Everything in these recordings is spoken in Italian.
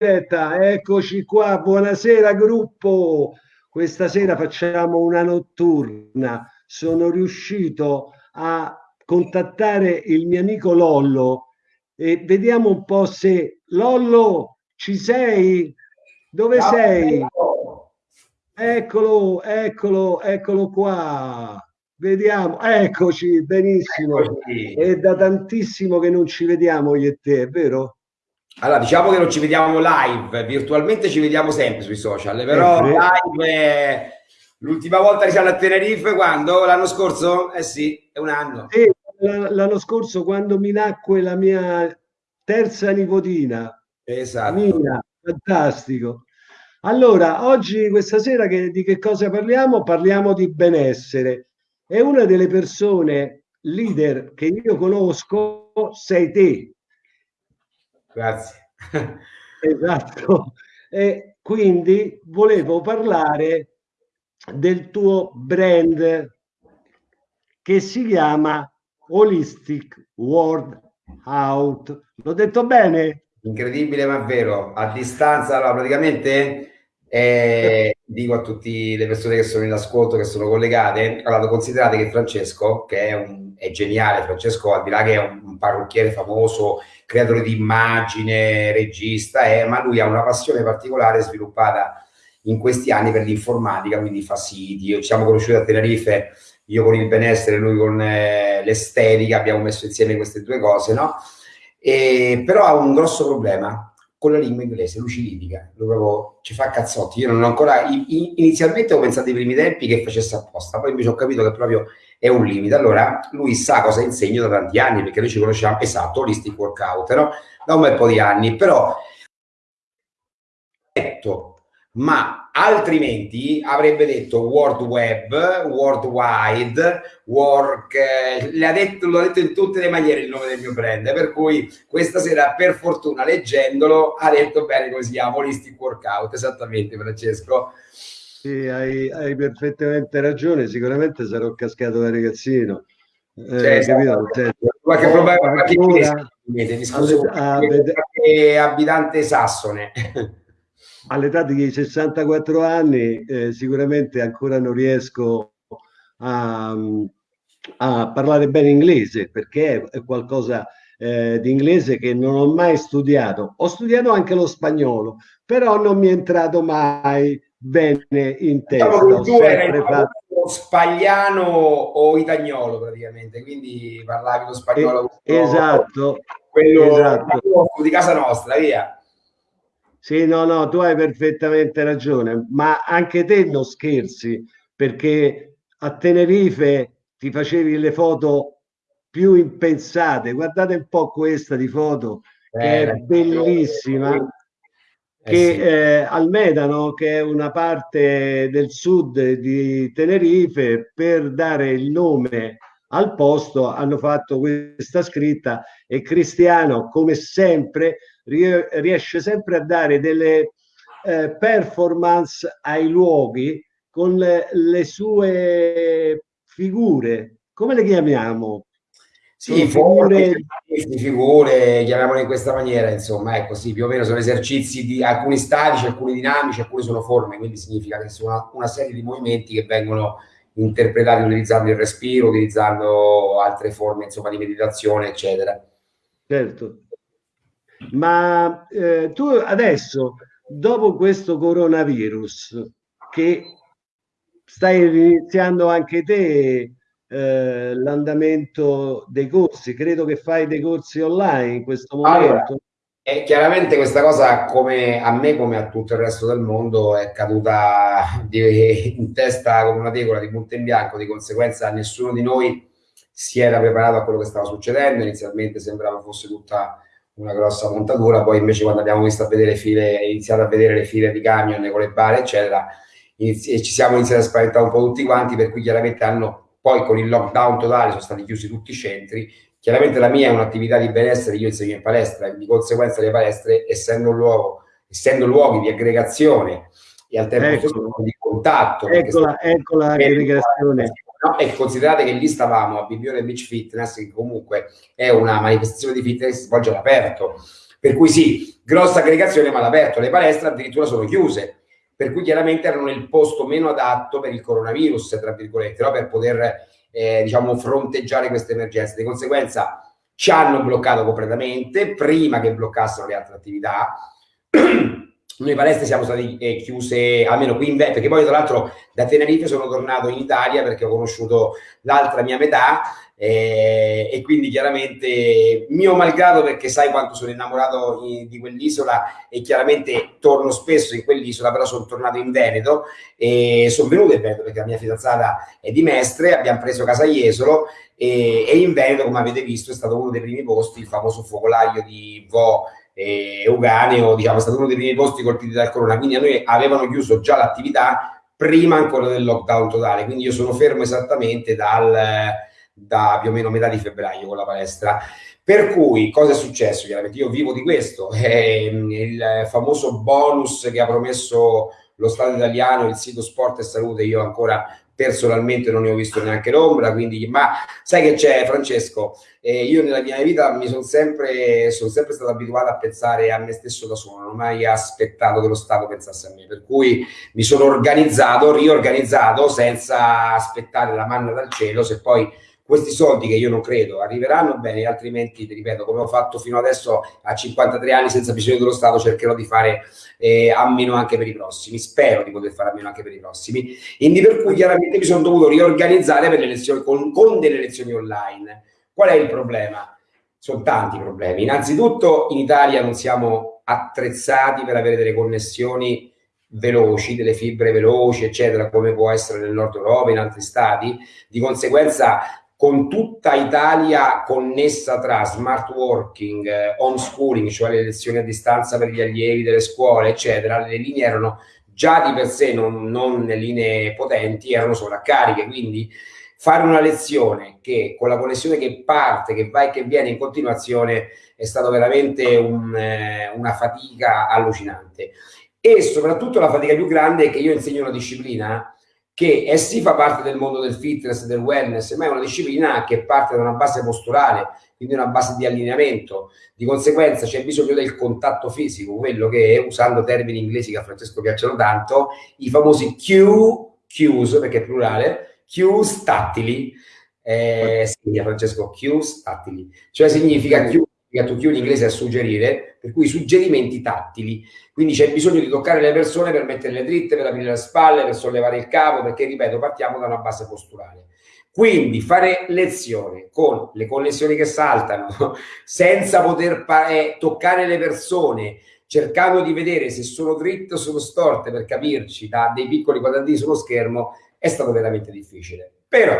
diretta, eccoci qua, buonasera gruppo. Questa sera facciamo una notturna. Sono riuscito a contattare il mio amico Lollo e vediamo un po' se Lollo ci sei? Dove Ciao, sei? Eccolo, eccolo, eccolo qua. Vediamo, eccoci, benissimo. Eccoci. È da tantissimo che non ci vediamo io e te, è vero? Allora, diciamo che non ci vediamo live, virtualmente ci vediamo sempre sui social, però eh, live l'ultima volta che siamo a Tenerife quando? L'anno scorso? Eh sì, è un anno. Sì, l'anno scorso quando mi nacque la mia terza nipotina. Esatto. Mia, fantastico. Allora, oggi, questa sera, che, di che cosa parliamo? Parliamo di benessere e una delle persone leader che io conosco sei te. Grazie. Esatto. E quindi volevo parlare del tuo brand che si chiama Holistic World Out. L'ho detto bene? Incredibile ma vero. A distanza, allora, praticamente e dico a tutte le persone che sono in ascolto, che sono collegate, allora considerate che Francesco, che è, un, è geniale, Francesco al di là che è un, un parrucchiere famoso, creatore di immagine, regista, è, ma lui ha una passione particolare sviluppata in questi anni per l'informatica, quindi fa siti, ci siamo conosciuti a Tenerife, io con il benessere, lui con eh, l'estetica, abbiamo messo insieme queste due cose, no? E, però ha un grosso problema, con la lingua inglese, lui ci litiga, lui proprio ci fa cazzotti. Io non ho ancora, inizialmente ho pensato ai primi tempi che facesse apposta, poi invece ho capito che proprio è un limite. Allora, lui sa cosa insegno da tanti anni, perché noi ci conosciamo, esatto, holistic workout, no? Da un bel po' di anni, però ma altrimenti avrebbe detto World Web, World Wide, Work, eh, l'ha detto, l'ho detto in tutte le maniere il nome del mio brand, per cui questa sera per fortuna leggendolo ha detto bene come si chiama, Holistic Workout, esattamente Francesco. Sì, hai, hai perfettamente ragione, sicuramente sarò cascato da ragazzino. Eh, cioè, capito? Cioè, qualche oh, problema, qualche ancora, mi scuso, qualche abitante sassone all'età di 64 anni eh, sicuramente ancora non riesco a, a, parlare bene inglese perché è qualcosa eh, di inglese che non ho mai studiato. Ho studiato anche lo spagnolo, però non mi è entrato mai bene in testa. Diciamo tu eri fatto... spagliano o itagnolo praticamente, quindi parlavi lo spagnolo. Eh, esatto. Quello esatto. di casa nostra, via. Sì, no, no, tu hai perfettamente ragione, ma anche te non scherzi, perché a Tenerife ti facevi le foto più impensate. Guardate un po' questa di foto, che eh, è bellissima. Eh, che eh, al Medano, che è una parte del sud di Tenerife, per dare il nome al posto hanno fatto questa scritta e Cristiano, come sempre, riesce sempre a dare delle eh, performance ai luoghi con le, le, sue figure. Come le chiamiamo? Sì, figure... figure, chiamiamole in questa maniera, insomma, ecco, sì, più o meno sono esercizi di alcuni statici, alcuni dinamici, alcuni sono forme, quindi significa che sono una, una serie di movimenti che vengono interpretati utilizzando il respiro, utilizzando altre forme, insomma, di meditazione, eccetera. Certo. Ma eh, tu adesso, dopo questo coronavirus, che stai iniziando anche te eh, l'andamento dei corsi, credo che fai dei corsi online in questo momento. Allora, e chiaramente questa cosa, come a me, come a tutto il resto del mondo, è caduta di, in testa come una tegola di punto in bianco, di conseguenza nessuno di noi si era preparato a quello che stava succedendo, inizialmente sembrava fosse tutta una grossa montatura, poi invece quando abbiamo visto a vedere file, iniziato a vedere le file di camion con le bare, eccetera, inizi- ci siamo iniziati a spaventare un po' tutti quanti, per cui chiaramente hanno, poi con il lockdown totale sono stati chiusi tutti i centri, chiaramente la mia è un'attività di benessere, io insegno in palestra, e di conseguenza le palestre, essendo luogo, essendo luoghi di aggregazione e al tempo ecco. di contatto. Eccola, eccola l'aggregazione No? E considerate che lì stavamo a Bibione Beach Fitness, che comunque è una manifestazione di fitness che si svolge all'aperto. Per cui sì, grossa aggregazione ma all'aperto, le palestre addirittura sono chiuse per cui chiaramente erano nel posto meno adatto per il coronavirus, tra virgolette, no? per poter eh, diciamo, fronteggiare queste emergenze. Di conseguenza ci hanno bloccato completamente prima che bloccassero le altre attività. Noi palestre siamo stati eh, chiuse almeno qui in Veneto, perché poi tra l'altro da Tenerife sono tornato in Italia perché ho conosciuto l'altra mia metà eh, e quindi chiaramente mio malgrado perché sai quanto sono innamorato in, di quell'isola e chiaramente torno spesso in quell'isola però sono tornato in Veneto e sono venuto in Veneto perché la mia fidanzata è di Mestre abbiamo preso casa Jesolo e, e in Veneto come avete visto è stato uno dei primi posti il famoso focolaio di Vo e Uganeo diciamo è stato uno dei primi posti colpiti dal corona quindi a noi avevano chiuso già l'attività prima ancora del lockdown totale quindi io sono fermo esattamente dal da più o meno metà di febbraio con la palestra. Per cui cosa è successo? Chiaramente io vivo di questo, è il famoso bonus che ha promesso lo Stato italiano, il sito Sport e Salute, io ancora personalmente non ne ho visto neanche l'ombra, quindi, ma sai che c'è Francesco, eh, io nella mia vita mi sono sempre, sono sempre stato abituato a pensare a me stesso da solo, non ho mai aspettato che lo Stato pensasse a me, per cui mi sono organizzato, riorganizzato senza aspettare la manna dal cielo, se poi questi soldi che io non credo arriveranno bene, altrimenti, ti ripeto, come ho fatto fino adesso a 53 anni senza bisogno dello Stato, cercherò di fare eh, a meno anche per i prossimi. Spero di poter fare a meno anche per i prossimi. Quindi per cui chiaramente mi sono dovuto riorganizzare per le elezioni, con, con delle elezioni online. Qual è il problema? Sono tanti problemi. Innanzitutto in Italia non siamo attrezzati per avere delle connessioni veloci, delle fibre veloci, eccetera, come può essere nel nord Europa, in altri stati. Di conseguenza con tutta Italia connessa tra smart working, eh, homeschooling, cioè le lezioni a distanza per gli allievi delle scuole, eccetera, le linee erano già di per sé non, non linee potenti, erano sovraccariche, quindi fare una lezione che con la connessione che parte, che va e che viene in continuazione è stato veramente un, eh, una fatica allucinante. E soprattutto la fatica più grande è che io insegno una disciplina che è sì fa parte del mondo del fitness, del wellness, ma è una disciplina che parte da una base posturale, quindi una base di allineamento. Di conseguenza c'è bisogno del contatto fisico, quello che, usando termini inglesi che a Francesco piacciono tanto, i famosi cue, cues, perché è plurale, cues tattili, eh, significa Francesco, cues tattili, cioè significa cue to cue in inglese a suggerire, per cui suggerimenti tattili. Quindi c'è bisogno di toccare le persone per metterle dritte, per aprire le spalle, per sollevare il capo, perché ripeto, partiamo da una base posturale. Quindi fare lezione con le connessioni che saltano, senza poter eh, toccare le persone, cercando di vedere se sono dritte o sono storte, per capirci, da dei piccoli quadratini sullo schermo, è stato veramente difficile. Però,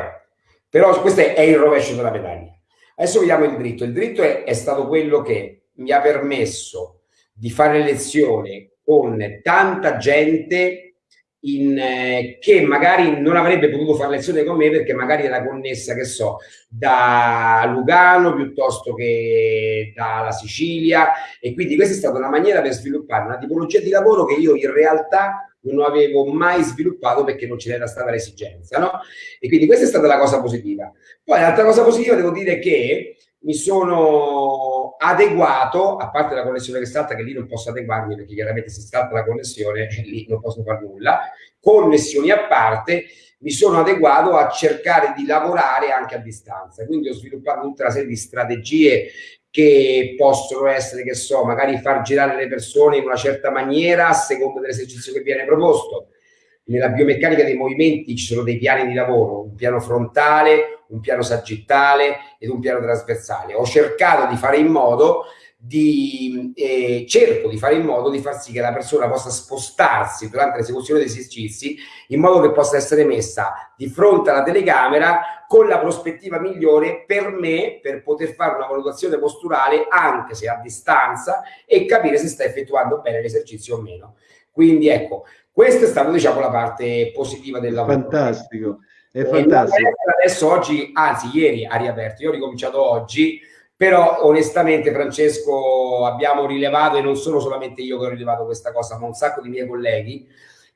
però questo è il rovescio della medaglia. Adesso vediamo il dritto. Il dritto è, è stato quello che mi ha permesso di fare lezione con tanta gente in, eh, che magari non avrebbe potuto fare lezione con me perché magari era connessa, che so, da Lugano piuttosto che dalla Sicilia e quindi questa è stata una maniera per sviluppare una tipologia di lavoro che io in realtà non avevo mai sviluppato perché non ce n'era stata l'esigenza, no? E quindi questa è stata la cosa positiva. Poi l'altra cosa positiva devo dire che mi sono adeguato, a parte la connessione che salta, che lì non posso adeguarmi perché chiaramente se salta la connessione lì non posso fare nulla, connessioni a parte, mi sono adeguato a cercare di lavorare anche a distanza. Quindi ho sviluppato tutta una serie di strategie che possono essere, che so, magari far girare le persone in una certa maniera a seconda dell'esercizio che viene proposto. Nella biomeccanica dei movimenti ci sono dei piani di lavoro, un piano frontale, un piano sagittale ed un piano trasversale. Ho cercato di fare in modo di, eh, cerco di fare in modo di far sì che la persona possa spostarsi durante l'esecuzione degli esercizi in modo che possa essere messa di fronte alla telecamera con la prospettiva migliore per me per poter fare una valutazione posturale anche se a distanza e capire se sta effettuando bene l'esercizio o meno. Quindi ecco, questa è stata diciamo la parte positiva del lavoro. Fantastico, è fantastico. Adesso oggi, anzi ieri ha riaperto, io ho ricominciato oggi però onestamente Francesco abbiamo rilevato e non sono solamente io che ho rilevato questa cosa ma un sacco di miei colleghi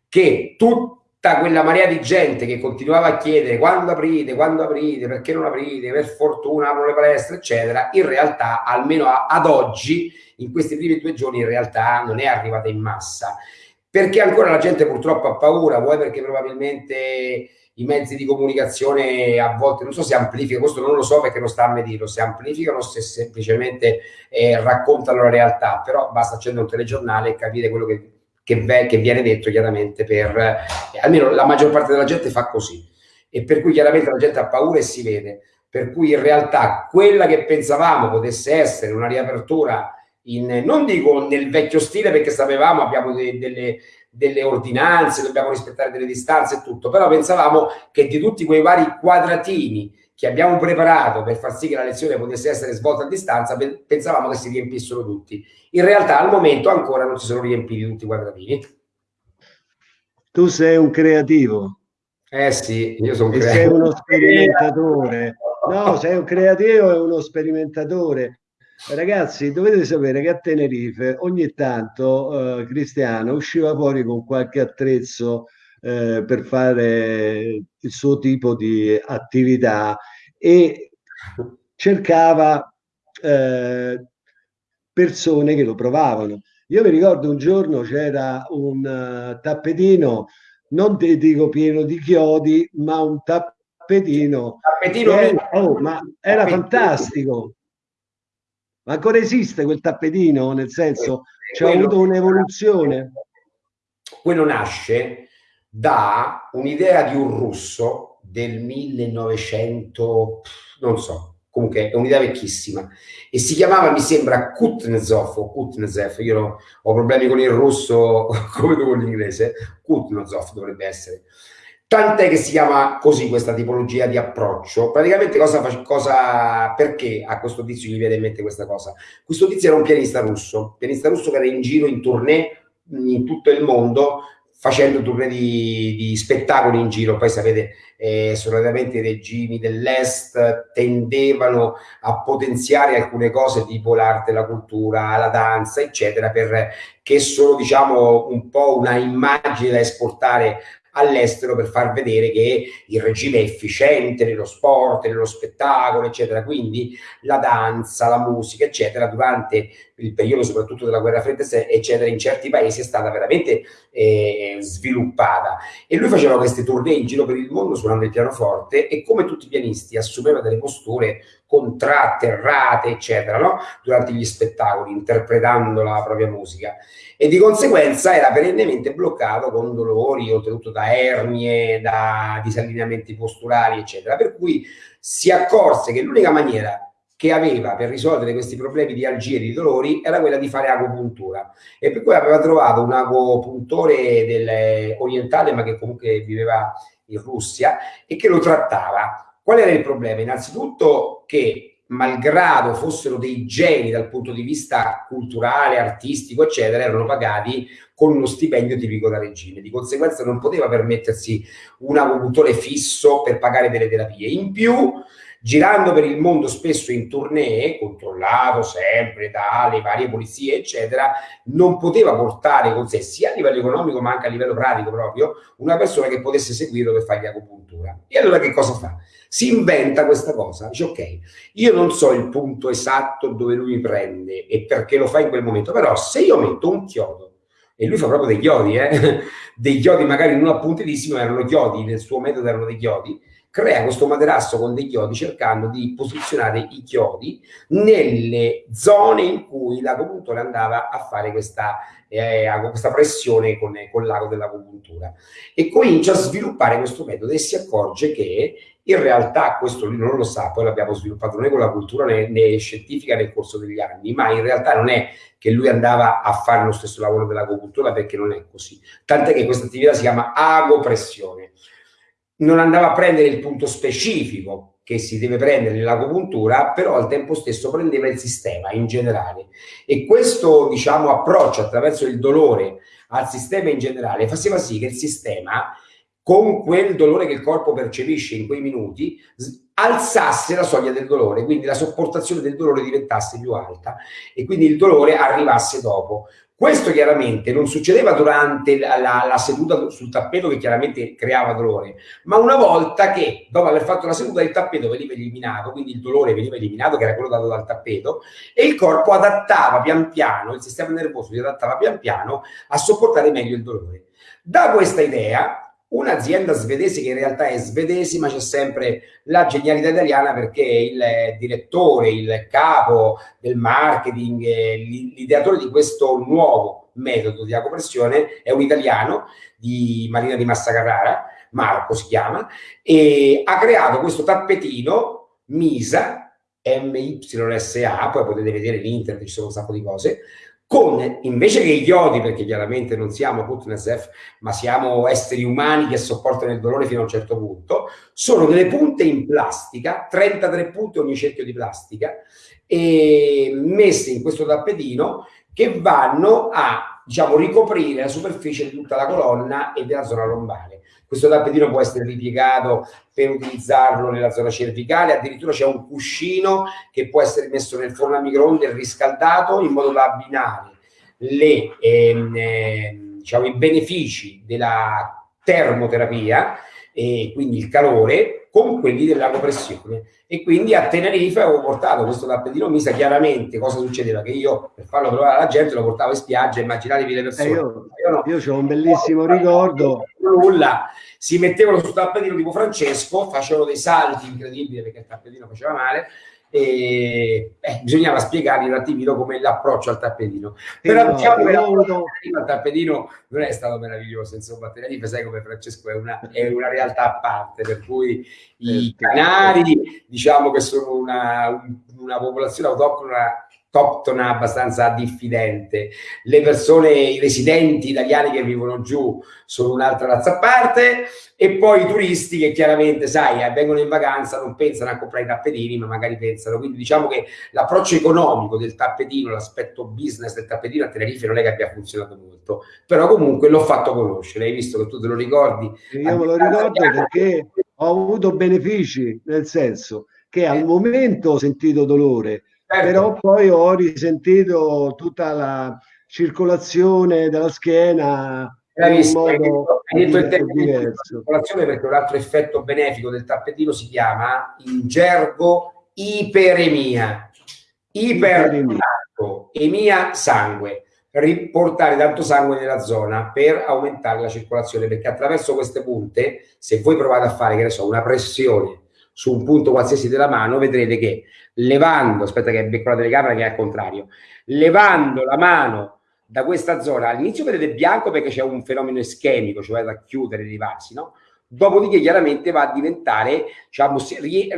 che tutta quella marea di gente che continuava a chiedere quando aprite, quando aprite, perché non aprite, per fortuna aprono le palestre, eccetera, in realtà, almeno ad oggi, in questi primi due giorni, in realtà non è arrivata in massa. Perché ancora la gente purtroppo ha paura, vuoi perché probabilmente i mezzi di comunicazione a volte, non so se amplificano, questo non lo so perché non sta a me dirlo, se amplificano se semplicemente eh, raccontano la realtà, però basta accendere un telegiornale e capire quello che che, che viene detto chiaramente per, eh, almeno la maggior parte della gente fa così. E per cui chiaramente la gente ha paura e si vede, per cui in realtà quella che pensavamo potesse essere una riapertura in, non dico nel vecchio stile perché sapevamo abbiamo de, delle, delle ordinanze, dobbiamo rispettare delle distanze e tutto, però pensavamo che di tutti quei vari quadratini che abbiamo preparato per far sì che la lezione potesse essere svolta a distanza, pensavamo che si riempissero tutti. In realtà al momento ancora non si sono riempiti tutti i quadratini. Tu sei un creativo. Eh sì, io sono un creativo. Sei uno sperimentatore. No, sei un creativo e uno sperimentatore. Ragazzi, dovete sapere che a Tenerife ogni tanto eh, Cristiano usciva fuori con qualche attrezzo eh, per fare il suo tipo di attività e cercava eh, persone che lo provavano. Io mi ricordo un giorno c'era un uh, tappetino, non ti dico pieno di chiodi, ma un tappetino. tappetino era, oh, ma era tappetino. fantastico. Ma ancora esiste quel tappetino? Nel senso, c'è avuto un'evoluzione? Quello nasce da un'idea di un russo del 1900, non so, comunque è un'idea vecchissima, e si chiamava, mi sembra, Kutnezov o Kutnezev, io ho problemi con il russo come con l'inglese, Kutnezov dovrebbe essere. Tant'è che si chiama così questa tipologia di approccio. Praticamente cosa, cosa perché a questo tizio gli viene in mente questa cosa? Questo tizio era un pianista russo, pianista russo che era in giro in tournée in tutto il mondo facendo tournée di, di, spettacoli in giro. Poi sapete, eh, solitamente i regimi dell'Est tendevano a potenziare alcune cose tipo l'arte, la cultura, la danza, eccetera, perché sono, diciamo, un po' una immagine da esportare all'estero per far vedere che il regime è efficiente nello sport, nello spettacolo, eccetera. Quindi la danza, la musica, eccetera, durante il periodo soprattutto della guerra fredda, eccetera, in certi paesi è stata veramente eh, sviluppata. E lui faceva queste tournée in giro per il mondo suonando il pianoforte e come tutti i pianisti assumeva delle posture contratte, errate, eccetera, no? durante gli spettacoli, interpretando la propria musica. E di conseguenza era perennemente bloccato con dolori, oltretutto da ernie, da disallineamenti posturali, eccetera. Per cui si accorse che l'unica maniera che aveva per risolvere questi problemi di algie e di dolori era quella di fare agopuntura e per cui aveva trovato un agopuntore del, orientale ma che comunque viveva in Russia e che lo trattava. Qual era il problema? Innanzitutto che malgrado fossero dei geni dal punto di vista culturale, artistico, eccetera, erano pagati con uno stipendio tipico da regime. Di conseguenza non poteva permettersi un agopuntore fisso per pagare delle terapie. In più girando per il mondo spesso in tournée, controllato sempre dalle varie polizie, eccetera, non poteva portare con sé, sia a livello economico ma anche a livello pratico proprio, una persona che potesse seguirlo per fargli agopuntura. E allora che cosa fa? Si inventa questa cosa, dice ok, io non so il punto esatto dove lui mi prende e perché lo fa in quel momento, però se io metto un chiodo e lui fa proprio dei chiodi, eh? dei chiodi magari non appuntitissimi, erano chiodi, nel suo metodo erano dei chiodi, crea questo materasso con dei chiodi cercando di posizionare i chiodi nelle zone in cui l'agopuntore andava a fare questa, eh, questa pressione con, con l'ago dell'agopuntura e comincia a sviluppare questo metodo e si accorge che in realtà questo lui non lo sa, poi l'abbiamo sviluppato noi con la cultura né, né, scientifica nel corso degli anni, ma in realtà non è che lui andava a fare lo stesso lavoro dell'agopuntura perché non è così. Tant'è che questa attività si chiama agopressione non andava a prendere il punto specifico che si deve prendere nell'agopuntura, però al tempo stesso prendeva il sistema in generale. E questo, diciamo, approccio attraverso il dolore al sistema in generale faceva sì che il sistema, con quel dolore che il corpo percepisce in quei minuti, alzasse la soglia del dolore, quindi la sopportazione del dolore diventasse più alta e quindi il dolore arrivasse dopo. Questo chiaramente non succedeva durante la, la, la, seduta sul tappeto che chiaramente creava dolore, ma una volta che dopo aver fatto la seduta il tappeto veniva eliminato, quindi il dolore veniva eliminato, che era quello dato dal tappeto, e il corpo adattava pian piano, il sistema nervoso si adattava pian piano a sopportare meglio il dolore. Da questa idea un'azienda svedese che in realtà è svedese, ma c'è sempre la genialità italiana perché il direttore, il capo del marketing, l'ideatore di questo nuovo metodo di acopressione è un italiano di Marina di Massa Carrara, Marco si chiama, e ha creato questo tappetino Misa, MYSA, poi potete vedere in internet, ci sono un sacco di cose, con invece che i chiodi, perché chiaramente non siamo Kutnesef, ma siamo esseri umani che sopportano il dolore fino a un certo punto, sono delle punte in plastica, 33 punte ogni cerchio di plastica, e messe in questo tappetino che vanno a diciamo, ricoprire la superficie di tutta la colonna e della zona lombare. Questo tappetino può essere ripiegato per utilizzarlo nella zona cervicale, addirittura c'è un cuscino che può essere messo nel forno a microonde riscaldato in modo da abbinare le, ehm, eh, diciamo, i benefici della termoterapia e quindi il calore con quelli della compressione. E quindi a Tenerife avevo portato questo tappetino misa chiaramente cosa succedeva che io per farlo provare alla gente lo portavo in spiaggia immaginatevi le persone. Eh io, io, no. ho un bellissimo ricordo. nulla. Si mettevano sul tappetino tipo Francesco facevano dei salti incredibili perché il tappetino faceva male e eh, bisognava spiegargli un attimino come l'approccio al tappetino. Però no, diciamo che avuto... il tappetino non è stato meraviglioso, insomma, Tenerife sai come Francesco è una, è una realtà a parte, per cui i canari diciamo che sono una, una popolazione autoctona autoctona abbastanza diffidente. Le persone, i residenti italiani che vivono giù sono un'altra razza a parte e poi i turisti che chiaramente, sai, eh, vengono in vacanza, non pensano a comprare i tappetini, ma magari pensano. Quindi diciamo che l'approccio economico del tappetino, l'aspetto business del tappetino a Tenerife non è che abbia funzionato molto, però comunque l'ho fatto conoscere, hai visto che tu te lo ricordi? Io me lo ricordo perché ho avuto benefici, nel senso che al momento ho sentito dolore. Però poi ho risentito tutta la circolazione della schiena Bravissimo, hai detto, hai detto il termine circolazione perché un altro effetto benefico del tappetino si chiama in gergo iperemia. Iperemia, emia sangue, riportare tanto sangue nella zona per aumentare la circolazione perché attraverso queste punte, se voi provate a fare che ne so, una pressione su un punto qualsiasi della mano, vedrete che levando, aspetta che becco la telecamera che è al contrario, levando la mano da questa zona, all'inizio vedete bianco perché c'è un fenomeno ischemico, cioè da chiudere i vasi, no? Dopodiché chiaramente va a diventare, diciamo,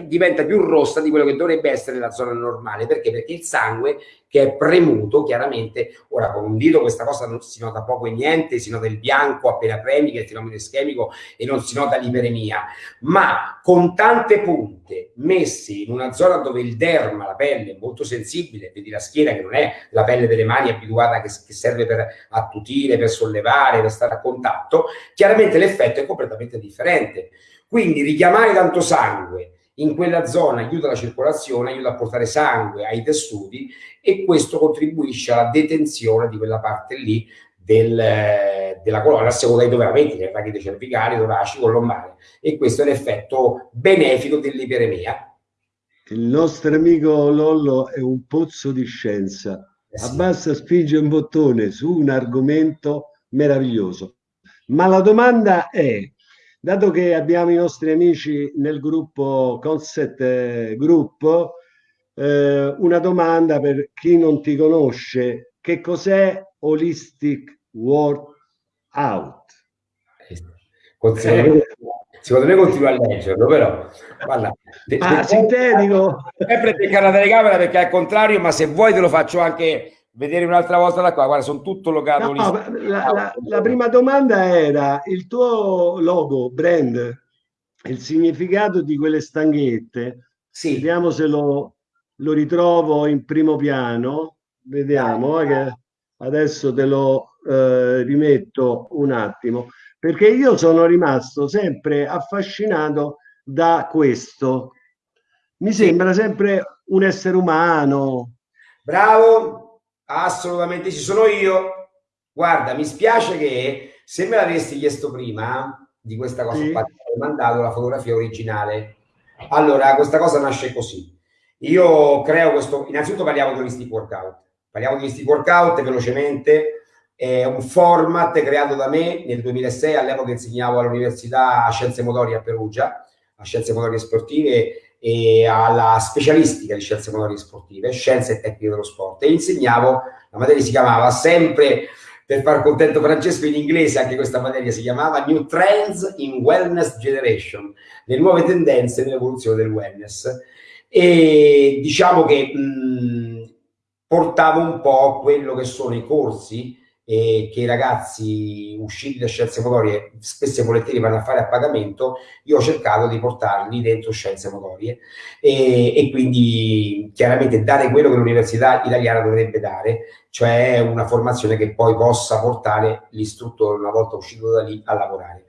diventa più rossa di quello che dovrebbe essere la zona normale. Perché? Perché il sangue che è premuto, chiaramente, ora con un dito questa cosa non si nota poco e niente, si nota il bianco appena premi, che è il fenomeno ischemico, e non si nota l'iperemia, ma con tante punte messe in una zona dove il derma, la pelle, è molto sensibile, vedi la schiena che non è la pelle delle mani abituata che, che serve per attutire, per sollevare, per stare a contatto, chiaramente l'effetto è completamente differente. Quindi richiamare tanto sangue in quella zona aiuta la circolazione, aiuta a portare sangue ai tessuti e questo contribuisce alla detenzione di quella parte lì del, della colonna, a seconda la metti, nel rachide cervicale, toracico, lombare. E questo è l'effetto benefico dell'iperemia. Il nostro amico Lollo è un pozzo di scienza. Eh sì. Abbassa spinge un bottone su un argomento meraviglioso. Ma la domanda è, dato che abbiamo i nostri amici nel gruppo Concept eh, Group, eh, una domanda per chi non ti conosce, che cos'è Holistic Workout? Secondo me, secondo me continua a leggerlo, però guarda, te, ah, te, sintetico. Sempre beccare la telecamera perché al contrario, ma se vuoi te lo faccio anche vedere un'altra volta da qua. Guarda, sono tutto logato no, la, la, la, prima domanda era il tuo logo, brand, il significato di quelle stanghette. Sì. Vediamo se lo, lo ritrovo in primo piano. Vediamo eh, che adesso te lo eh, rimetto un attimo perché io sono rimasto sempre affascinato da questo. Mi sembra sempre un essere umano. Bravo, assolutamente ci sono io. Guarda, mi spiace che se me l'avessi chiesto prima di questa cosa sì. qua, ti avrei mandato la fotografia originale. Allora, questa cosa nasce così. Io creo questo, innanzitutto parliamo di holistic workout. Parliamo di holistic workout velocemente. È un format creato da me nel 2006, all'epoca insegnavo all'Università Scienze Motorie a Perugia, a Scienze Motorie Sportive e alla specialistica di Scienze Motorie Sportive, Scienze e Tecniche dello Sport e insegnavo, la materia si chiamava sempre per far contento Francesco in inglese, anche questa materia si chiamava New Trends in Wellness Generation, le nuove tendenze nell'evoluzione del wellness. E diciamo che mh, portavo un po' quello che sono i corsi e che i ragazzi usciti da scienze motorie spesso e volentieri vanno a fare a pagamento, io ho cercato di portarli dentro scienze motorie e, e quindi chiaramente dare quello che l'università italiana dovrebbe dare, cioè una formazione che poi possa portare l'istruttore una volta uscito da lì a lavorare.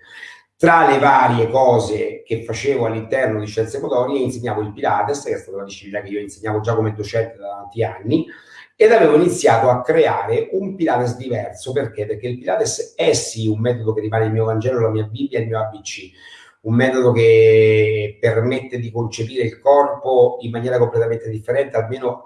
Tra le varie cose che facevo all'interno di scienze motorie insegnavo il Pilates, che è stata una disciplina che io insegnavo già come docente da tanti anni, ed avevo iniziato a creare un Pilates diverso. Perché? Perché il Pilates è sì un metodo che rimane il mio Vangelo, la mia Bibbia, il mio ABC, un metodo che permette di concepire il corpo in maniera completamente differente, almeno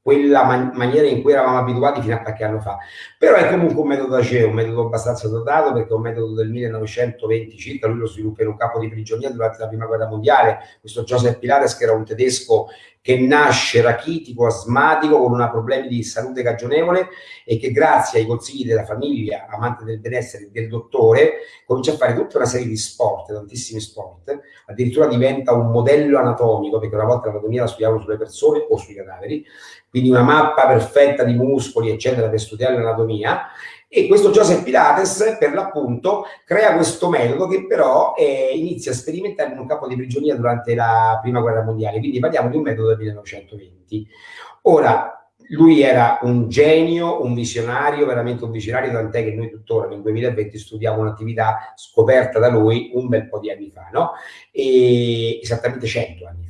quella man- maniera in cui eravamo abituati fino a qualche anno fa. Però è comunque un metodo ACE, un metodo abbastanza dotato perché è un metodo del 1920 circa, lui lo sviluppa in un campo di prigionia durante la prima guerra mondiale, questo Joseph Pilates che era un tedesco che nasce rachitico, asmatico, con una problemi di salute cagionevole e che grazie ai consigli della famiglia, amante del benessere del dottore, comincia a fare tutta una serie di sport, tantissimi sport, addirittura diventa un modello anatomico, perché una volta l'anatomia la studiavano sulle persone o sui cadaveri, quindi una mappa perfetta di muscoli, eccetera, per studiare l'anatomia, e questo Joseph Pilates, per l'appunto, crea questo metodo che però eh, inizia a sperimentare in un campo di prigionia durante la prima guerra mondiale. Quindi parliamo di un metodo del 1920. Ora, lui era un genio, un visionario, veramente un visionario, tant'è che noi tuttora nel 2020 studiamo un'attività scoperta da lui un bel po' di anni fa, no? E esattamente 100 anni.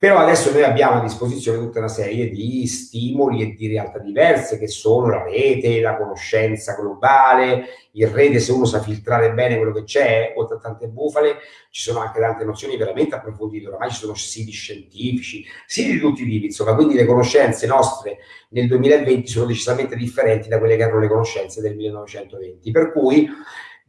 Però adesso noi abbiamo a disposizione tutta una serie di stimoli e di realtà diverse che sono la rete, la conoscenza globale, il rete se uno sa filtrare bene quello che c'è, oltre a tante bufale, ci sono anche tante nozioni veramente approfondite, oramai ci sono siti scientifici, siti di tutti i tipi, insomma, quindi le conoscenze nostre nel 2020 sono decisamente differenti da quelle che erano le conoscenze del 1920, per cui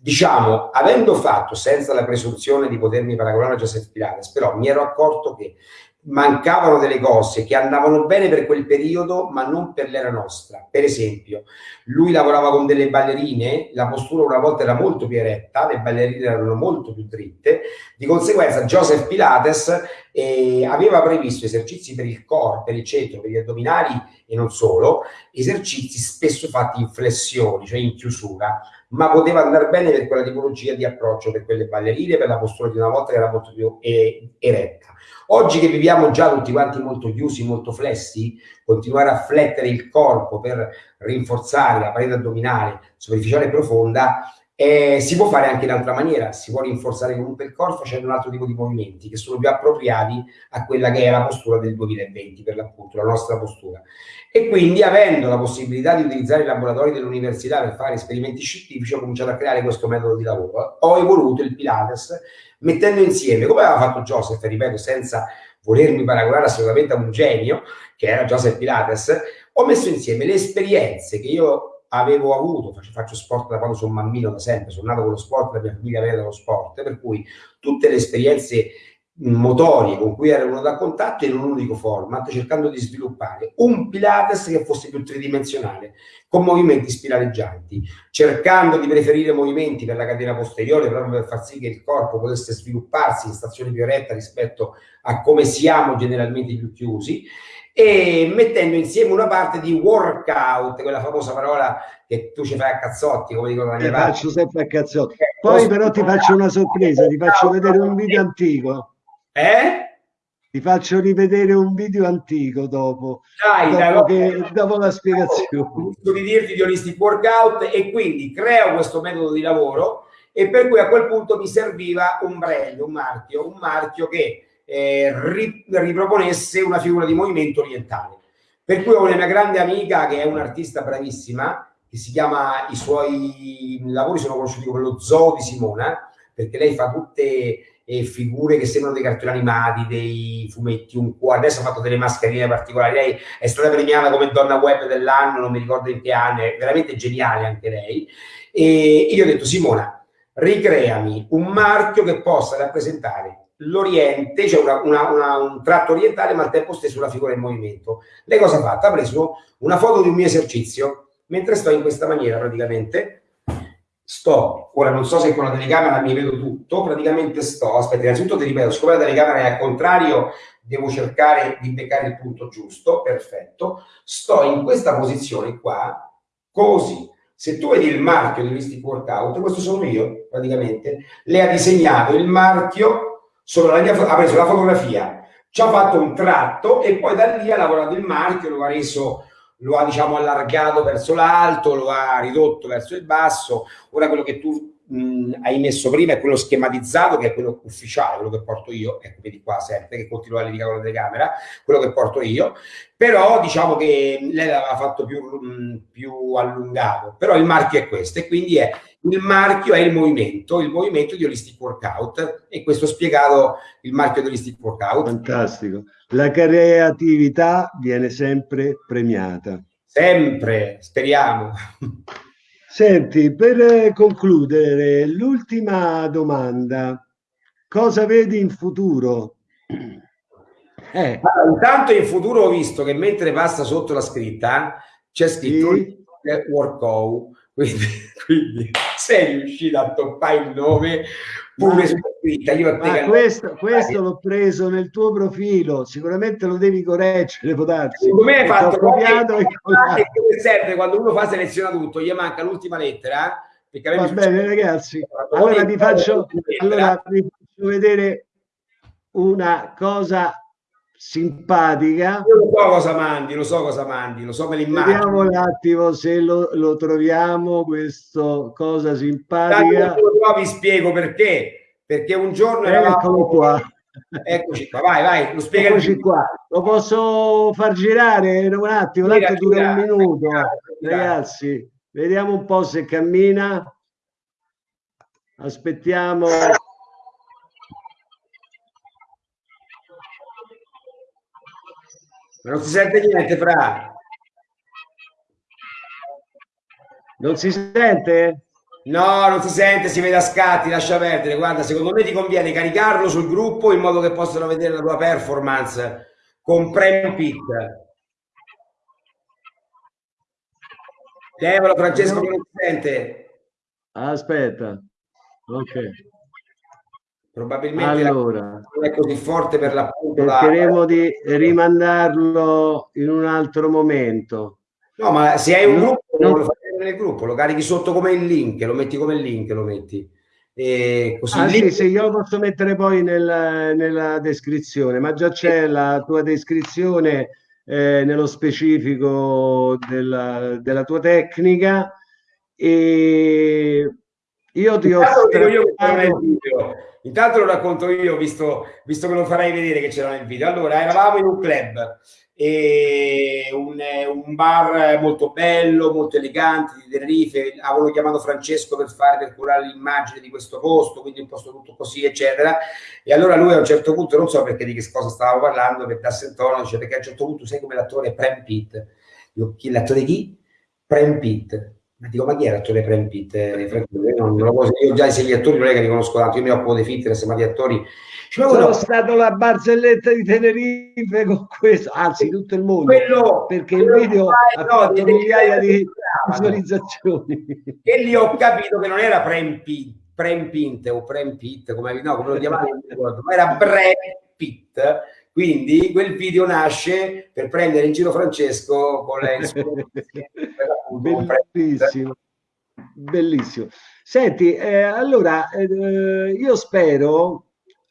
diciamo, avendo fatto senza la presunzione di potermi paragonare a Joseph Pilates, però mi ero accorto che mancavano delle cose che andavano bene per quel periodo, ma non per l'era nostra. Per esempio, lui lavorava con delle ballerine, la postura una volta era molto più eretta, le ballerine erano molto più dritte, di conseguenza Joseph Pilates eh, aveva previsto esercizi per il corpo, per il centro, per gli addominali e non solo, esercizi spesso fatti in flessioni, cioè in chiusura, ma poteva andare bene per quella tipologia di approccio, per quelle ballerine, per la postura di una volta che era molto più eretta. Oggi che viviamo già tutti quanti molto chiusi, molto flessi, continuare a flettere il corpo per rinforzare la parete addominale superficiale e profonda eh, si può fare anche in altra maniera, si può rinforzare comunque il corpo facendo un altro tipo di movimenti che sono più appropriati a quella che è la postura del 2020, per l'appunto, la nostra postura. E quindi, avendo la possibilità di utilizzare i laboratori dell'università per fare esperimenti scientifici, ho cominciato a creare questo metodo di lavoro. Ho evoluto il Pilates mettendo insieme, come aveva fatto Joseph, ripeto, senza volermi paragonare assolutamente a un genio, che era Joseph Pilates, ho messo insieme le esperienze che io avevo avuto, faccio, faccio, sport da quando sono bambino, da sempre, sono nato con lo sport, la mia famiglia viene dallo sport, per cui tutte le esperienze motorie con cui ero venuto a contatto in un unico format, cercando di sviluppare un Pilates che fosse più tridimensionale, con movimenti spiraleggianti, cercando di preferire movimenti per la catena posteriore proprio per far sì che il corpo potesse svilupparsi in stazione più eretta rispetto a come siamo generalmente più chiusi e mettendo insieme una parte di workout, quella famosa parola che tu ci fai a cazzotti, come dicono parte. faccio sempre a cazzotti. Poi però ti faccio una sorpresa, ti faccio vedere un video antico. Eh? Ti faccio rivedere un video antico dopo, Dai, dopo, che, dopo la spiegazione. Ho di dirti di holistic workout e quindi creo questo metodo di lavoro e per cui a quel punto mi serviva un brand, un marchio, un marchio che eh, riproponesse una figura di movimento orientale. Per cui ho una mia grande amica che è un'artista bravissima, che si chiama, i suoi lavori sono conosciuti come lo zoo di Simona, perché lei fa tutte eh, figure che sembrano dei cartoni animati, dei fumetti, un cuore, adesso ha fatto delle mascherine particolari, lei è stata premiata come donna web dell'anno, non mi ricordo in che anno, è veramente geniale anche lei, e io ho detto Simona, ricreami un marchio che possa rappresentare l'Oriente, cioè una, una, una, un tratto orientale, ma al tempo stesso una figura in movimento. Lei cosa ha fatto? Ha preso una foto di un mio esercizio, mentre sto in questa maniera praticamente, sto, ora non so se con la telecamera mi vedo tutto, praticamente sto, aspetta, innanzitutto ti ripeto, siccome la telecamera è al contrario, devo cercare di beccare il punto giusto, perfetto, sto in questa posizione qua, così, se tu vedi il marchio dell'Holistic Workout, questo sono io praticamente, le ha disegnato il marchio solo mia, ha preso la fotografia, ci ha fatto un tratto e poi da lì ha lavorato il marchio, lo ha reso lo ha diciamo allargato verso l'alto, lo ha ridotto verso il basso. Ora quello che tu mh, hai messo prima è quello schematizzato, che è quello ufficiale, quello che porto io, ecco vedi qua sempre che continua a levigare con la telecamera, quello che porto io, però diciamo che lei l'aveva fatto più, mh, più allungato, però il marchio è questo e quindi è il marchio è il movimento, il movimento di Holistic Workout e questo spiegato il marchio di Holistic Workout. Fantastico. La creatività viene sempre premiata. Sempre, speriamo. Senti, per concludere, l'ultima domanda. Cosa vedi in futuro? Eh. Allora, intanto in futuro ho visto che mentre passa sotto la scritta c'è scritto sì. Workout quindi, quindi sei riuscito a toppare il nome pure su scritta. Io Ma questo, questo l'ho preso nel tuo profilo, sicuramente lo devi correggere, può darsi. Come hai fatto? Copiato e serve quando uno fa seleziona tutto, gli manca l'ultima lettera. Va bene, ragazzi. Allora vi faccio, allora vi faccio vedere una cosa simpatica. Io lo so cosa mandi, lo so cosa mandi, lo so me l'immagino. Vediamo un attimo se lo, lo troviamo, questo cosa simpatica. Qua vi spiego perché. Perché un giorno eravamo... Eccolo qua. Eccoci qua, vai, vai, lo spiega. Eccoci qua. Lo posso far girare un attimo, tanto dura un minuto. Gira, Ragazzi, vediamo un po' se cammina. Aspettiamo. Ma non si sente niente, Fra. Non si sente? No, non si sente, si vede a scatti, lascia perdere. Guarda, secondo me ti conviene caricarlo sul gruppo in modo che possano vedere la tua performance con Prem Pit. Levalo Francesco non si sente. Aspetta. Ok. Probabilmente allora, non è così forte per l'appunto. Cercheremo la... di rimandarlo in un altro momento. No, ma se hai un gruppo, no. lo fai nel gruppo, lo carichi sotto come il link, lo metti come il link, lo metti. E così ah, link... sì, sì, io lo posso mettere poi nel, nella descrizione, ma già c'è la tua descrizione eh, nello specifico della, della tua tecnica e io ti ho... Io Intanto lo racconto io, visto, visto che lo farai vedere che c'era nel video. Allora, eravamo in un club, un, un, bar molto bello, molto elegante di Tenerife. Avevano chiamato Francesco per fare per curare l'immagine di questo posto, quindi un posto tutto così, eccetera. E allora lui a un certo punto, non so perché di che cosa stavamo parlando, per darsi il tono, dice perché a un certo punto sai come l'attore Prem Pitt. L'attore chi? Prem Pitt ma dico, ma chi è l'attore Brad Pitt? Eh, non, non lo io già se gli attori non è che li conosco tanto, io mi occupo dei fitness, ma di attori... Cioè, Sono no, stato la barzelletta di Tenerife con questo, anzi tutto il mondo, quello, perché quello il video ha no, fatto migliaia di visualizzazioni. E lì ho capito che non era Prem Pitt, Prem Pitt o Prem Pitt, come, no, come lo chiamavano, ma era Brad Pitt quindi quel video nasce per prendere in giro Francesco con lei. Bellissimo. Bellissimo. Senti, eh, allora eh, io spero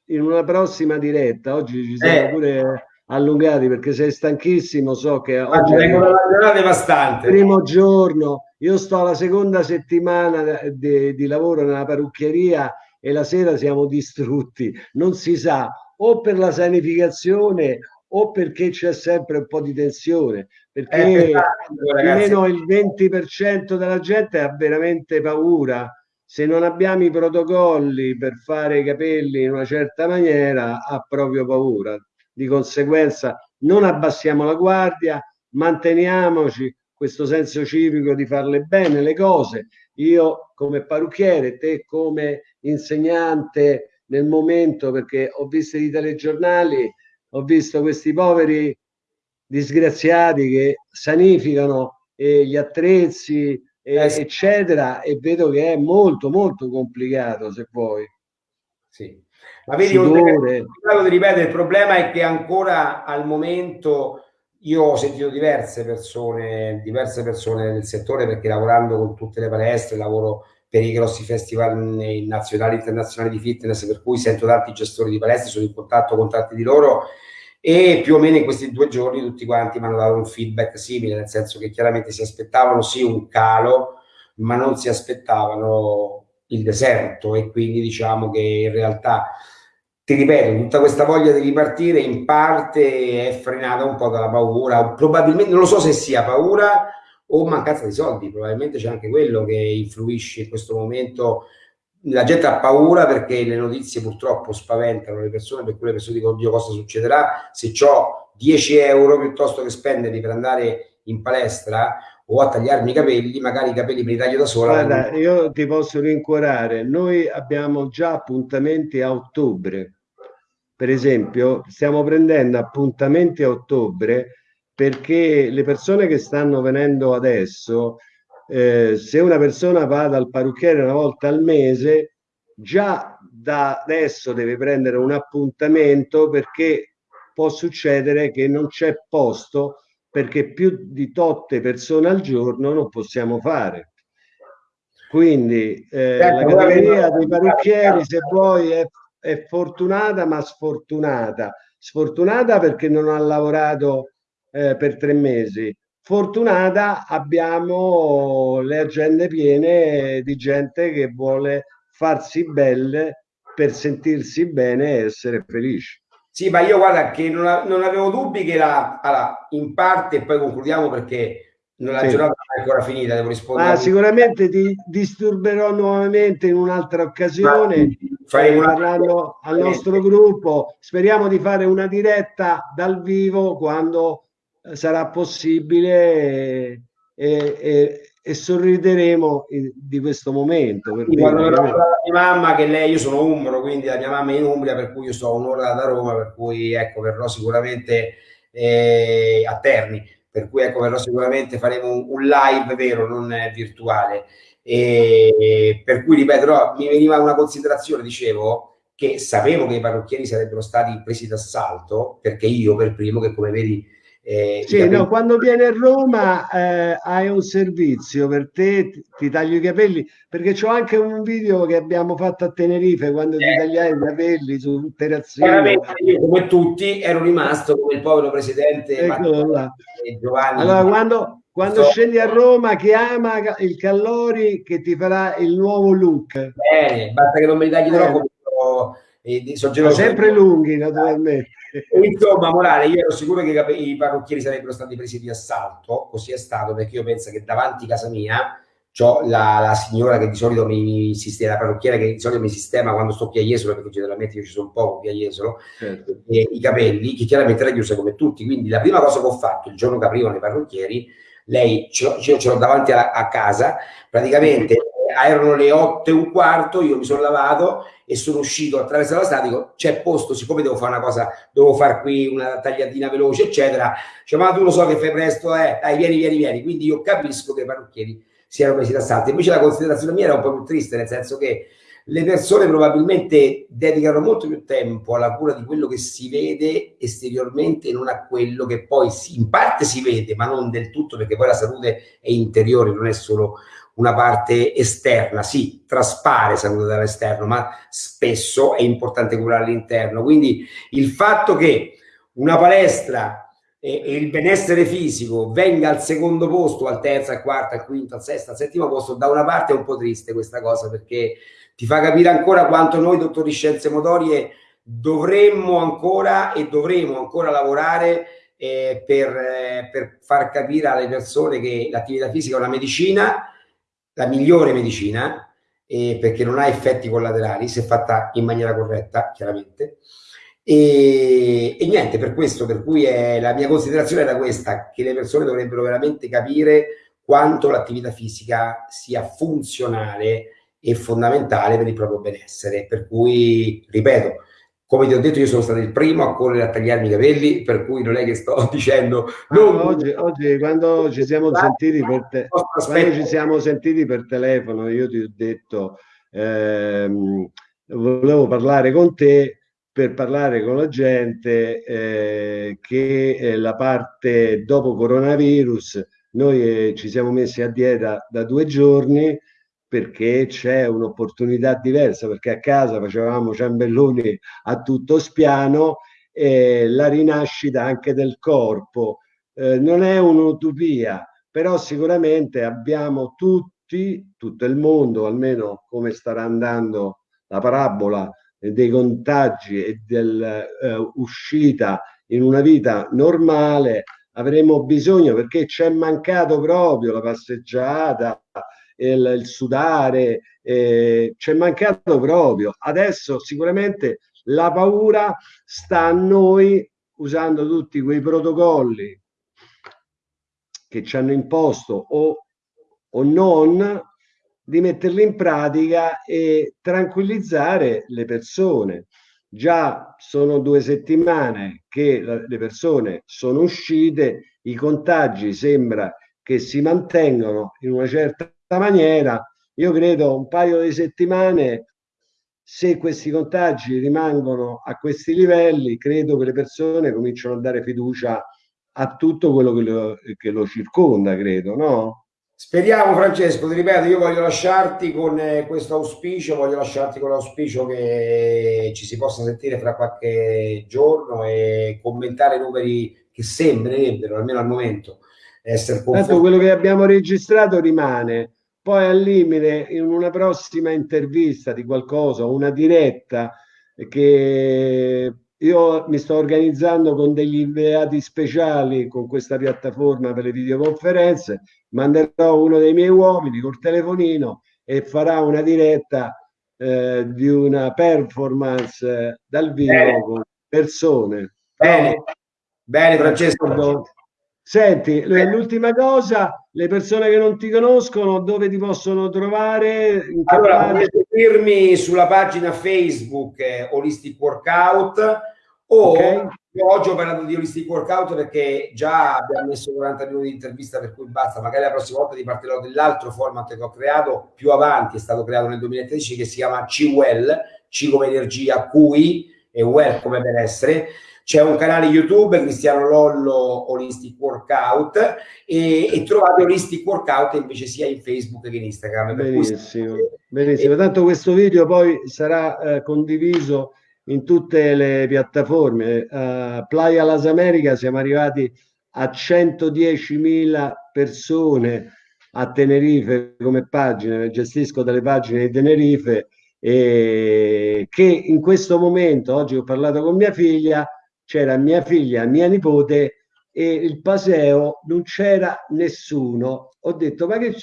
in una prossima diretta, oggi ci siamo eh. pure allungati perché sei stanchissimo, so che oggi è una devastante. primo giorno, io sto alla seconda settimana di, di lavoro nella parrucchieria e la sera siamo distrutti, non si sa o per la sanificazione o perché c'è sempre un po' di tensione, perché eh, almeno il 20% della gente ha veramente paura. Se non abbiamo i protocolli per fare i capelli in una certa maniera, ha proprio paura. Di conseguenza non abbassiamo la guardia, manteniamoci questo senso civico di farle bene le cose. Io come parrucchiere, te come insegnante nel momento, perché ho visto i telegiornali, ho visto questi poveri disgraziati che sanificano eh, gli attrezzi, eh, eccetera, e vedo che è molto, molto complicato, se vuoi. Sì. Ma vedi, oltre che, ripetere, il problema è che ancora al momento io ho sentito diverse persone, diverse persone del settore perché lavorando con tutte le palestre, lavoro per i grossi festival nazionali e internazionali di fitness, per cui sento tanti gestori di palestre, sono in contatto con tanti di loro e più o meno in questi due giorni tutti quanti mi hanno dato un feedback simile, nel senso che chiaramente si aspettavano sì un calo, ma non si aspettavano il deserto. E quindi diciamo che in realtà ti ripeto, tutta questa voglia di ripartire in parte è frenata un po' dalla paura, probabilmente non lo so se sia paura o mancanza di soldi, probabilmente c'è anche quello che influisce in questo momento la gente ha paura perché le notizie purtroppo spaventano le persone, per cui le persone dicono oddio cosa succederà se ho 10 euro piuttosto che spenderli per andare in palestra o a tagliarmi i capelli, magari i capelli me li taglio da sola. Guarda, io ti posso rincuorare, noi abbiamo già appuntamenti a ottobre, per esempio stiamo prendendo appuntamenti a ottobre perché le persone che stanno venendo adesso eh, se una persona va dal parrucchiere una volta al mese, già da adesso deve prendere un appuntamento perché può succedere che non c'è posto perché più di totte persone al giorno non possiamo fare. Quindi eh, la categoria dei parrucchieri, se vuoi, è, è fortunata ma sfortunata. Sfortunata perché non ha lavorato eh, per tre mesi, fortunata abbiamo le agende piene di gente che vuole farsi belle per sentirsi bene e essere felici. Sì, ma io guarda che non, non avevo dubbi che la, allora, in parte, e poi concludiamo perché non la sì. giornata è ancora finita, devo rispondere. Ma sicuramente ti disturberò nuovamente in un'altra occasione, faremo parlando al nostro gruppo. Speriamo di fare una diretta dal vivo quando sarà possibile e, e, e sorrideremo di questo momento. Per quando verrò la mia mamma, che lei, io sono umbro, quindi la mia mamma è in Umbria, per cui io sto un'ora da Roma, per cui ecco, verrò sicuramente eh, a Terni, per cui ecco, verrò sicuramente, faremo un, un live vero, non virtuale. E, per cui ripeterò, mi veniva una considerazione, dicevo, che sapevo che i parrucchieri sarebbero stati presi d'assalto, perché io per primo, che come vedi eh, sì, capelli... no, quando vieni a Roma eh, hai un servizio per te, ti, ti taglio i capelli, perché c'ho anche un video che abbiamo fatto a Tenerife quando eh. ti tagliai i capelli su terrazzino. Io come tutti ero rimasto come il povero presidente Giovanni. Allora, quando, quando so. scendi a Roma chiama il Callori che ti farà il nuovo look. Bene, basta che non mi tagli troppo. Eh, sempre lunghi naturalmente Insomma, Morale, io ero sicuro che i parrucchieri sarebbero stati presi di assalto, così è stato, perché io penso che davanti a casa mia c'ho la, la, signora che di solito mi sistema, la parrucchiera che di solito mi sistema quando sto piaiesolo, perché generalmente io ci sono poco piaiesolo, certo. e, i capelli, che chiaramente la chiusa come tutti. Quindi la prima cosa che ho fatto il giorno che aprivano i parrucchieri, lei ce l'ho, ce l'ho davanti a, a casa, praticamente erano le otto e un quarto, io mi sono lavato e sono uscito attraverso la strada, dico c'è posto, siccome devo fare una cosa, devo fare qui una tagliatina veloce, eccetera, cioè, ma tu lo so che fai presto, eh, dai, vieni, vieni, vieni, quindi io capisco che i parrucchieri siano presi d'assalto, invece la considerazione mia era un po' più triste, nel senso che le persone probabilmente dedicano molto più tempo alla cura di quello che si vede esteriormente e non a quello che poi si, in parte si vede, ma non del tutto, perché poi la salute è interiore, non è solo una parte esterna, sì, traspare salute dall'esterno, ma spesso è importante curare l'interno. Quindi il fatto che una palestra e, il benessere fisico venga al secondo posto, al terzo, al quarto, al quinto, al sesto, al settimo posto, da una parte è un po' triste questa cosa perché ti fa capire ancora quanto noi dottori scienze motorie dovremmo ancora e dovremo ancora lavorare eh, per, eh, per far capire alle persone che l'attività fisica è una medicina, la migliore medicina, eh, perché non ha effetti collaterali se fatta in maniera corretta, chiaramente. E, e, niente, per questo, per cui è, la mia considerazione era questa, che le persone dovrebbero veramente capire quanto l'attività fisica sia funzionale e fondamentale per il proprio benessere. Per cui, ripeto, come ti ho detto, io sono stato il primo a correre a tagliarmi i capelli, per cui non è che sto dicendo. Non... Ah, oggi, oggi, quando ci siamo sentiti per te, quando ci siamo sentiti per telefono, io ti ho detto ehm, volevo parlare con te per parlare con la gente eh, che eh, la parte dopo coronavirus noi eh, ci siamo messi a dieta da due giorni perché c'è un'opportunità diversa, perché a casa facevamo ciambelloni a tutto spiano e la rinascita anche del corpo eh, non è un'utopia, però sicuramente abbiamo tutti, tutto il mondo, almeno come starà andando la parabola dei contagi e dell'uscita eh, in una vita normale, avremo bisogno perché c'è mancato proprio la passeggiata, il, il sudare, eh, c'è mancato proprio. Adesso sicuramente la paura sta a noi usando tutti quei protocolli che ci hanno imposto o, o non di metterli in pratica e tranquillizzare le persone. Già sono due settimane che le persone sono uscite, i contagi sembra che si mantengano in una certa maniera. Io credo un paio di settimane, se questi contagi rimangono a questi livelli, credo che le persone cominciano a dare fiducia a tutto quello che lo, che lo circonda, credo, no? Speriamo Francesco, ti ripeto, io voglio lasciarti con eh, questo auspicio, voglio lasciarti con l'auspicio che ci si possa sentire fra qualche giorno e commentare numeri che sembrerebbero, almeno al momento, essere conformi. Tanto quello che abbiamo registrato rimane, poi al limite in una prossima intervista di qualcosa, una diretta che io mi sto organizzando con degli inviati speciali con questa piattaforma per le videoconferenze, manderò uno dei miei uomini col telefonino e farà una diretta eh, di una performance eh, dal vivo Bene. con persone. Bene, Bene Francesco. Senti, l'ultima cosa, le persone che non ti conoscono, dove ti possono trovare? Allora, potete seguirmi sulla pagina Facebook eh, Holistic Workout o okay. oggi ho parlato di Holistic Workout perché già abbiamo messo 40 minuti di intervista per cui basta, magari la prossima volta ti parlerò dell'altro format che ho creato più avanti, è stato creato nel 2013 che si chiama C-Well, C come energia, QI e Well come benessere. C'è un canale YouTube, Cristiano Lollo Holistic Workout e, e trovate Holistic Workout invece sia in Facebook che in Instagram. Benissimo, benissimo. Tanto questo video poi sarà eh, condiviso in tutte le piattaforme. Uh, Playa Las Americas siamo arrivati a 110.000 persone a Tenerife come pagine, gestisco delle pagine di Tenerife e che in questo momento, oggi ho parlato con mia figlia, c'era mia figlia, mia nipote e il paseo non c'era nessuno. Ho detto ma che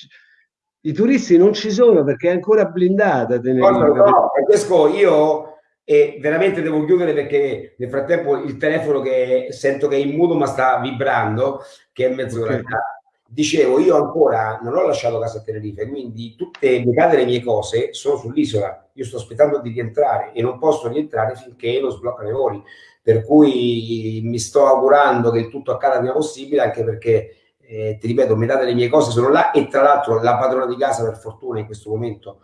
i turisti non ci sono perché è ancora blindata Tenerife. No, Francesco, io e veramente devo chiudere perché nel frattempo il telefono che sento che è in muto ma sta vibrando che è mezz'ora okay. dicevo io ancora non ho lasciato casa a Tenerife quindi tutte le case le mie cose sono sull'isola io sto aspettando di rientrare e non posso rientrare finché non sbloccano i voli per cui mi sto augurando che tutto accada prima possibile anche perché eh, ti ripeto metà delle mie cose sono là e tra l'altro la padrona di casa per fortuna in questo momento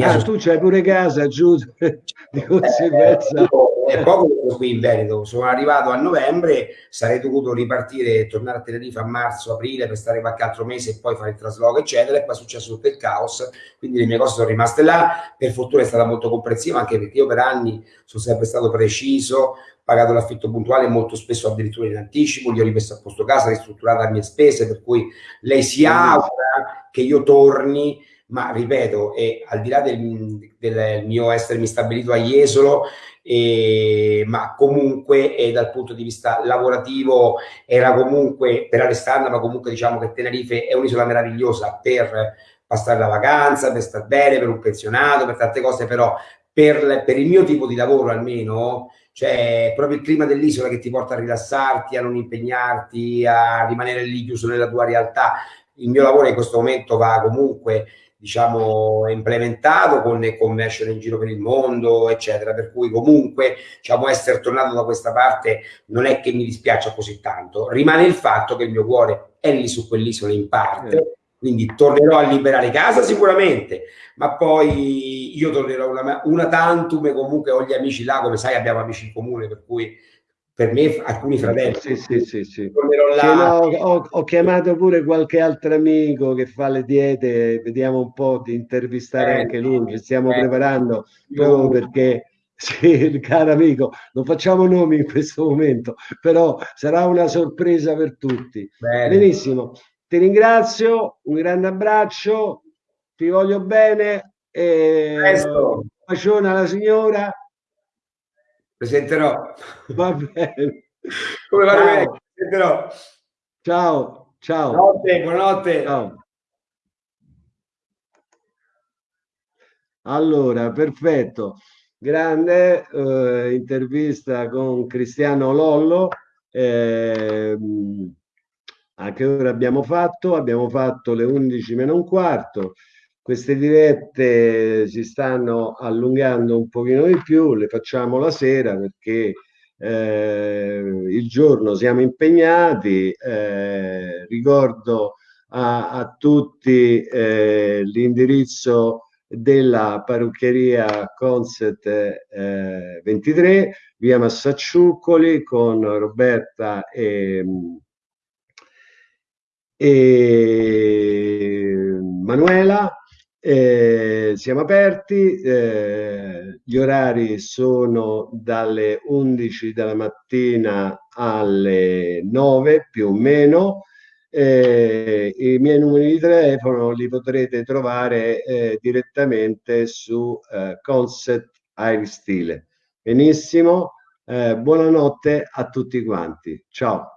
Ah, tu c'hai pure casa giù di conseguenza. Eh, è poco qui in Veneto, sono arrivato a novembre, sarei dovuto ripartire e tornare a Tenerife a marzo, aprile per stare qualche altro mese e poi fare il trasloco, eccetera. E poi è successo tutto il caos, quindi le mie cose sono rimaste là. Per fortuna è stata molto comprensiva, anche perché io per anni sono sempre stato preciso, pagato l'affitto puntuale molto spesso addirittura in anticipo, gli ho rimesso a posto casa, ristrutturata a mie spese, per cui lei si augura che io torni ma ripeto, e al di là del, del mio essermi stabilito a Jesolo, e, ma comunque e dal punto di vista lavorativo era comunque per Alessandra, ma comunque diciamo che Tenerife è un'isola meravigliosa per passare la vacanza, per stare bene, per un pensionato, per tante cose, però per, per il mio tipo di lavoro almeno, cioè proprio il clima dell'isola che ti porta a rilassarti, a non impegnarti, a rimanere lì chiuso nella tua realtà. Il mio lavoro in questo momento va comunque diciamo implementato con commercial in giro per il mondo eccetera per cui comunque diciamo essere tornato da questa parte non è che mi dispiaccia così tanto rimane il fatto che il mio cuore è lì su quell'isola in parte eh. quindi tornerò a liberare casa sicuramente ma poi io tornerò una, una tantum e comunque ho gli amici là come sai abbiamo amici in comune per cui per me alcuni fratelli. Sì, sì, sì, sì. sì no, ho, ho, chiamato pure qualche altro amico che fa le diete, vediamo un po' di intervistare eh, anche lui, ci stiamo eh, preparando proprio perché sì, caro amico, non facciamo nomi in questo momento, però sarà una sorpresa per tutti. Bene. Benissimo, ti ringrazio, un grande abbraccio, ti voglio bene e un bacione alla signora Presenterò. Va bene. Come va bene? Presenterò. Ciao, ciao. Buonanotte, buonanotte. Ciao. Allora, perfetto. Grande eh, intervista con Cristiano Lollo. Eh, anche ora abbiamo fatto, abbiamo fatto le 11 meno un quarto. Queste dirette si stanno allungando un pochino di più, le facciamo la sera perché eh, il giorno siamo impegnati. Eh, ricordo a, a tutti eh, l'indirizzo della parrucchieria Conset eh, 23 via Massacciuccoli con Roberta e, e Manuela eh, siamo aperti, eh, gli orari sono dalle 11 della mattina alle 9 più o meno. Eh, I miei numeri di telefono li potrete trovare eh, direttamente su eh, Concept Air Stile. Benissimo, eh, buonanotte a tutti quanti. Ciao.